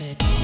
it.